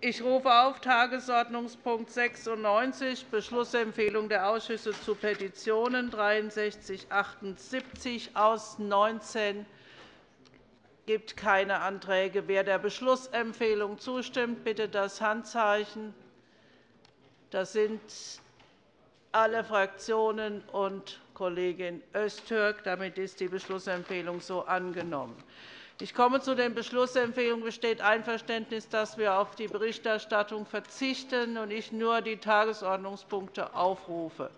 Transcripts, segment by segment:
Ich rufe auf Tagesordnungspunkt 96, Beschlussempfehlung der Ausschüsse zu Petitionen 6378 aus 19 gibt keine Anträge. Wer der Beschlussempfehlung zustimmt, bitte das Handzeichen. Das sind alle Fraktionen und Kollegin Öztürk. Damit ist die Beschlussempfehlung so angenommen. Ich komme zu den Beschlussempfehlungen. Besteht Einverständnis, dass wir auf die Berichterstattung verzichten und ich nur die Tagesordnungspunkte aufrufe?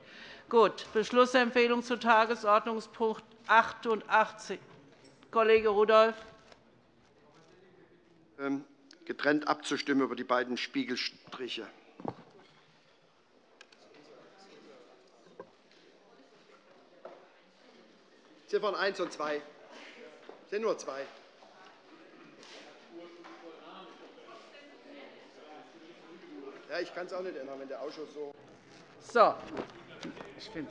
Gut. Beschlussempfehlung zu Tagesordnungspunkt 88. Kollege Rudolph. Ähm, getrennt abzustimmen über die beiden Spiegelstriche. Ziffern 1 und 2. Es sind nur zwei. Ja, ich kann es auch nicht ändern, wenn der Ausschuss so. So. Ich finde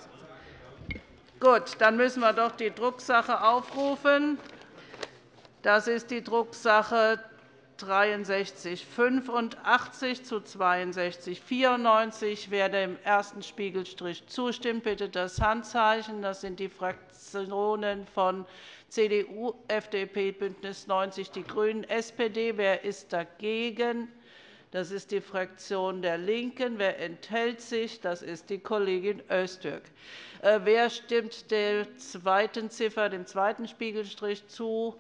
Gut, dann müssen wir doch die Drucksache aufrufen. Das ist die Drucksache 6385 zu 6294. Wer dem ersten Spiegelstrich zustimmt, bitte das Handzeichen. Das sind die Fraktionen von CDU, FDP, BÜNDNIS 90 die GRÜNEN, SPD. Wer ist dagegen? Das ist die Fraktion der LINKEN. Wer enthält sich? Das ist die Kollegin Öztürk. Äh, wer stimmt der zweiten Ziffer, dem zweiten Spiegelstrich zu?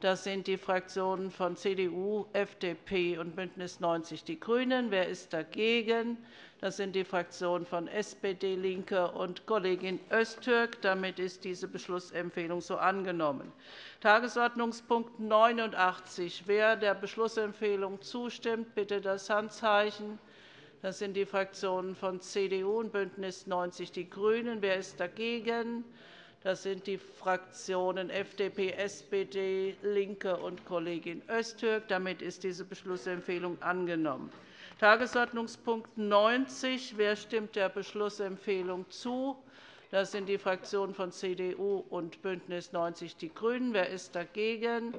Das sind die Fraktionen von CDU, FDP und BÜNDNIS 90 die GRÜNEN. Wer ist dagegen? Das sind die Fraktionen von SPD, LINKE und Kollegin Öztürk. Damit ist diese Beschlussempfehlung so angenommen. Tagesordnungspunkt 89. Wer der Beschlussempfehlung zustimmt, bitte das Handzeichen. Das sind die Fraktionen von CDU und BÜNDNIS 90 die GRÜNEN. Wer ist dagegen? Das sind die Fraktionen FDP, SPD, LINKE und Kollegin Öztürk. Damit ist diese Beschlussempfehlung angenommen. Tagesordnungspunkt 90. Wer stimmt der Beschlussempfehlung zu? Das sind die Fraktionen von CDU und BÜNDNIS 90 die GRÜNEN. Wer ist dagegen?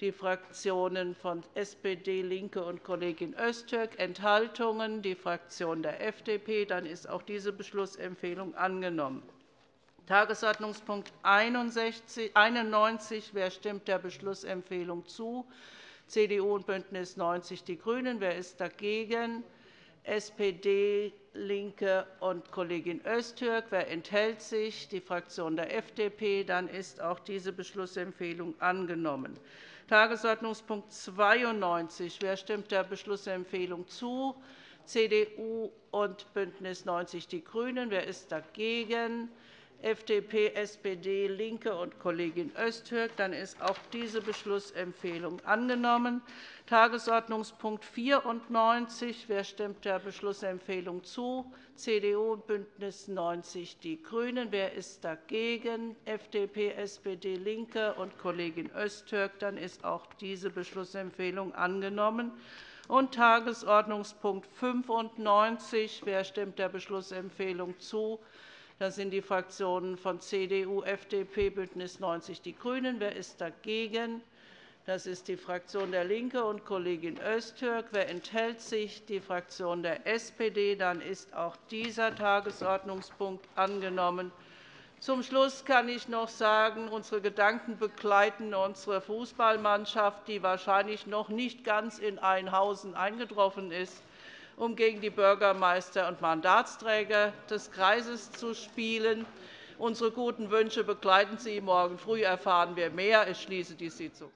Die Fraktionen von SPD, LINKE und Kollegin Öztürk. Enthaltungen? Die Fraktion der FDP. Dann ist auch diese Beschlussempfehlung angenommen. Tagesordnungspunkt 91. Wer stimmt der Beschlussempfehlung zu? CDU und BÜNDNIS 90 die GRÜNEN. Wer ist dagegen? SPD, LINKE und Kollegin Öztürk. Wer enthält sich? Die Fraktion der FDP. Dann ist auch diese Beschlussempfehlung angenommen. Tagesordnungspunkt 92. Wer stimmt der Beschlussempfehlung zu? CDU und BÜNDNIS 90 die GRÜNEN. Wer ist dagegen? FDP, SPD, LINKE und Kollegin Öztürk. Dann ist auch diese Beschlussempfehlung angenommen. Tagesordnungspunkt 94. Wer stimmt der Beschlussempfehlung zu? CDU und BÜNDNIS 90 die GRÜNEN. Wer ist dagegen? FDP, SPD, LINKE und Kollegin Öztürk. Dann ist auch diese Beschlussempfehlung angenommen. Und Tagesordnungspunkt 95. Wer stimmt der Beschlussempfehlung zu? Das sind die Fraktionen von CDU, FDP, BÜNDNIS 90 die GRÜNEN. Wer ist dagegen? Das ist die Fraktion der LINKE und Kollegin Öztürk. Wer enthält sich? Die Fraktion der SPD. Dann ist auch dieser Tagesordnungspunkt angenommen. Zum Schluss kann ich noch sagen, unsere Gedanken begleiten unsere Fußballmannschaft, die wahrscheinlich noch nicht ganz in Einhausen eingetroffen ist um gegen die Bürgermeister und Mandatsträger des Kreises zu spielen. Unsere guten Wünsche begleiten Sie. Morgen früh erfahren wir mehr. Ich schließe die Sitzung.